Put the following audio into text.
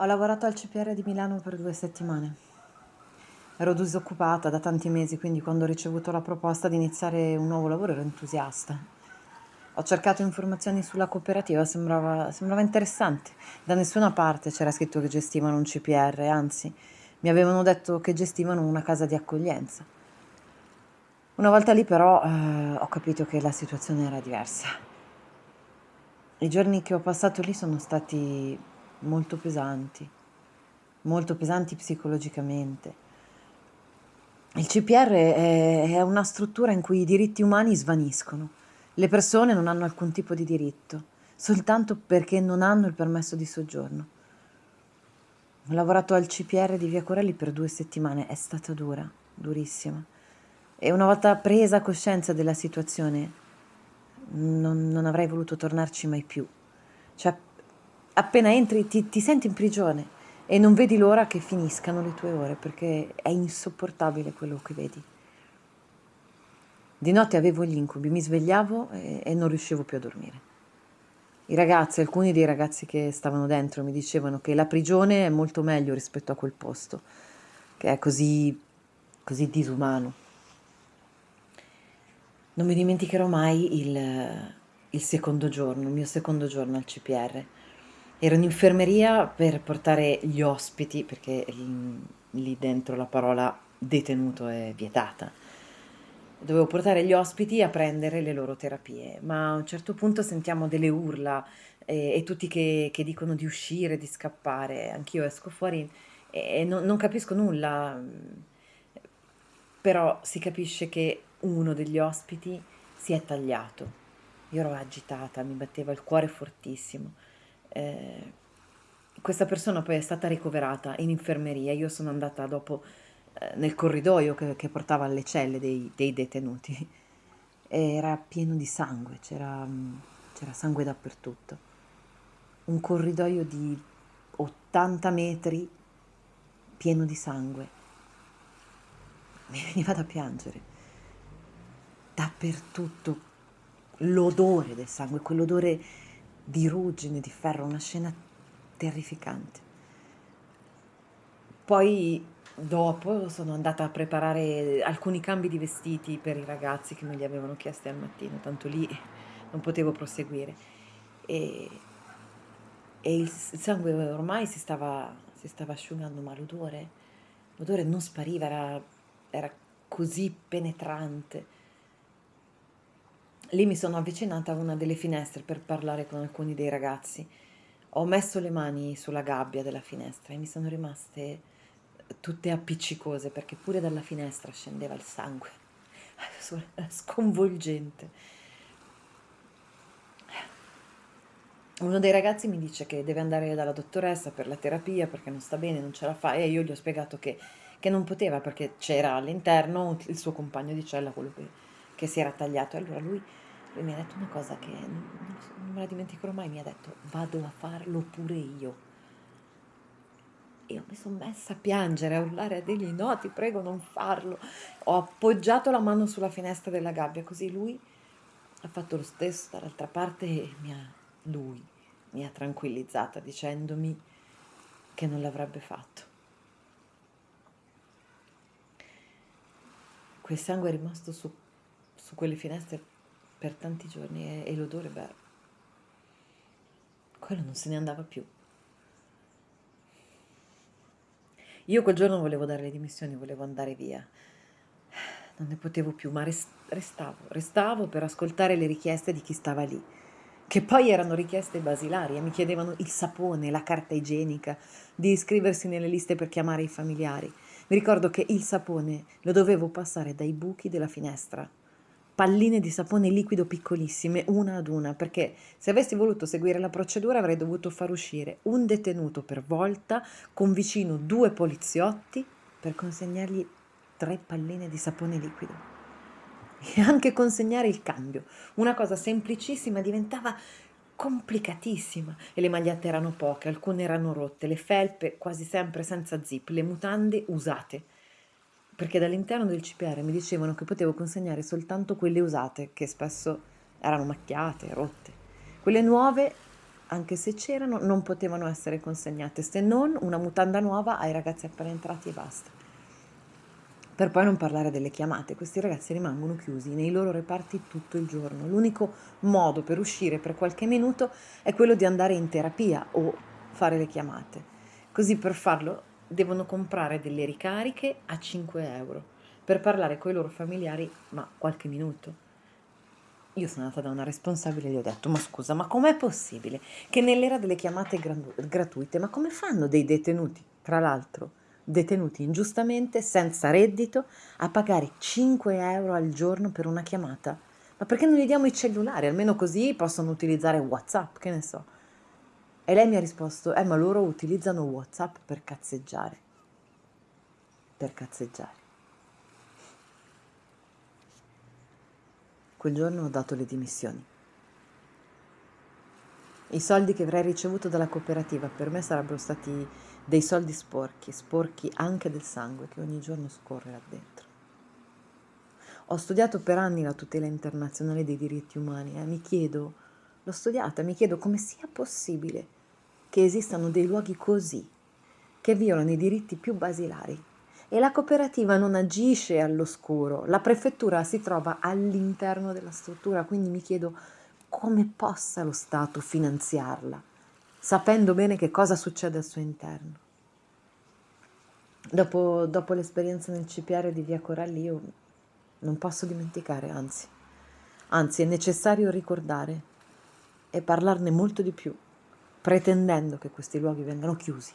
Ho lavorato al CPR di Milano per due settimane. Ero disoccupata da tanti mesi, quindi quando ho ricevuto la proposta di iniziare un nuovo lavoro ero entusiasta. Ho cercato informazioni sulla cooperativa, sembrava, sembrava interessante. Da nessuna parte c'era scritto che gestivano un CPR, anzi, mi avevano detto che gestivano una casa di accoglienza. Una volta lì però eh, ho capito che la situazione era diversa. I giorni che ho passato lì sono stati molto pesanti, molto pesanti psicologicamente. Il CPR è, è una struttura in cui i diritti umani svaniscono. Le persone non hanno alcun tipo di diritto, soltanto perché non hanno il permesso di soggiorno. Ho lavorato al CPR di Via Corelli per due settimane, è stata dura, durissima. E una volta presa coscienza della situazione, non, non avrei voluto tornarci mai più. Cioè, appena entri ti, ti senti in prigione e non vedi l'ora che finiscano le tue ore perché è insopportabile quello che vedi. Di notte avevo gli incubi, mi svegliavo e, e, non riuscivo più a dormire. I ragazzi, alcuni dei ragazzi che stavano dentro mi dicevano che la prigione è molto meglio rispetto a quel posto, che è così, così disumano. Non mi dimenticherò mai il, il secondo giorno, il mio secondo giorno al CPR Ero in infermeria per portare gli ospiti, perché lì dentro la parola detenuto è vietata. Dovevo portare gli ospiti a prendere le loro terapie, ma a un certo punto sentiamo delle urla e, e tutti che, che, dicono di uscire, di scappare. Anch'io esco fuori e, e non, non capisco nulla, però si capisce che uno degli ospiti si è tagliato. Io ero agitata, mi batteva il cuore fortissimo eh, questa persona poi è stata ricoverata in infermeria, io sono andata dopo eh, nel corridoio che, che, portava alle celle dei, dei detenuti, era pieno di sangue, c'era, c'era sangue dappertutto. Un corridoio di 80 metri pieno di sangue. Mi veniva da piangere. Dappertutto l'odore del sangue, quell'odore di ruggine, di ferro, una scena terrificante. Poi dopo sono andata a preparare alcuni cambi di vestiti per i ragazzi che me li avevano chiesti al mattino, tanto lì non potevo proseguire. E, e il sangue ormai si stava, si stava asciugando, ma l'odore, l'odore non spariva, era, era così penetrante Lì mi sono avvicinata a una delle finestre per parlare con alcuni dei ragazzi. Ho messo le mani sulla gabbia della finestra e mi sono rimaste tutte appiccicose perché pure dalla finestra scendeva il sangue. Era sconvolgente. Uno dei ragazzi mi dice che deve andare dalla dottoressa per la terapia perché non sta bene, non ce la fa e io gli ho spiegato che, che non poteva perché c'era all'interno il suo compagno di cella, quello che, che si era tagliato. E allora lui lui mi ha detto una cosa che non, non me la dimenticherò mai, mi ha detto vado a farlo pure io. Io mi sono messa a piangere, a urlare a dirgli no, ti prego non farlo. Ho appoggiato la mano sulla finestra della gabbia, così lui ha fatto lo stesso dall'altra parte e mi ha, lui mi ha tranquillizzata dicendomi che non l'avrebbe fatto. Quel sangue è rimasto su, su quelle finestre per tanti giorni e, e l'odore, beh, quello non se ne andava più. Io quel giorno volevo dare le dimissioni, volevo andare via. Non ne potevo più, ma restavo, restavo per ascoltare le richieste di chi stava lì, che poi erano richieste basilari mi chiedevano il sapone, la carta igienica, di iscriversi nelle liste per chiamare i familiari. Mi ricordo che il sapone lo dovevo passare dai buchi della finestra palline di sapone liquido piccolissime, una ad una, perché se avessi voluto seguire la procedura avrei dovuto far uscire un detenuto per volta con vicino due poliziotti per consegnargli tre palline di sapone liquido. E anche consegnare il cambio. Una cosa semplicissima diventava complicatissima e le magliette erano poche, alcune erano rotte, le felpe quasi sempre senza zip, le mutande usate perché dall'interno del CPR mi dicevano che potevo consegnare soltanto quelle usate, che spesso erano macchiate, rotte. Quelle nuove, anche se c'erano, non potevano essere consegnate, se non una mutanda nuova ai ragazzi appena entrati e basta. Per poi non parlare delle chiamate, questi ragazzi rimangono chiusi nei loro reparti tutto il giorno. L'unico modo per uscire per qualche minuto è quello di andare in terapia o fare le chiamate. Così per farlo devono comprare delle ricariche a 5 euro per parlare con i loro familiari, ma qualche minuto. Io sono andata da una responsabile e gli ho detto, ma scusa, ma com'è possibile che nell'era delle chiamate gratuite, ma come fanno dei detenuti, tra l'altro, detenuti ingiustamente, senza reddito, a pagare 5 euro al giorno per una chiamata. Ma perché non gli diamo i cellulari? Almeno così possono utilizzare WhatsApp, che ne so. E lei mi ha risposto, eh ma loro utilizzano WhatsApp per cazzeggiare. Per cazzeggiare. Quel giorno ho dato le dimissioni. I soldi che avrei ricevuto dalla cooperativa per me sarebbero stati dei soldi sporchi, sporchi anche del sangue che ogni giorno scorre là dentro. Ho studiato per anni la tutela internazionale dei diritti umani e eh. mi chiedo, l'ho studiata, mi chiedo come sia possibile che esistano dei luoghi così, che violano i diritti più basilari. E la cooperativa non agisce all'oscuro, la prefettura si trova all'interno della struttura, quindi mi chiedo come possa lo Stato finanziarla, sapendo bene che cosa succede al suo interno. Dopo, dopo l'esperienza nel CPR di Via Coralli io non posso dimenticare, anzi, anzi è necessario ricordare e parlarne molto di più, pretendendo che questi luoghi vengano chiusi.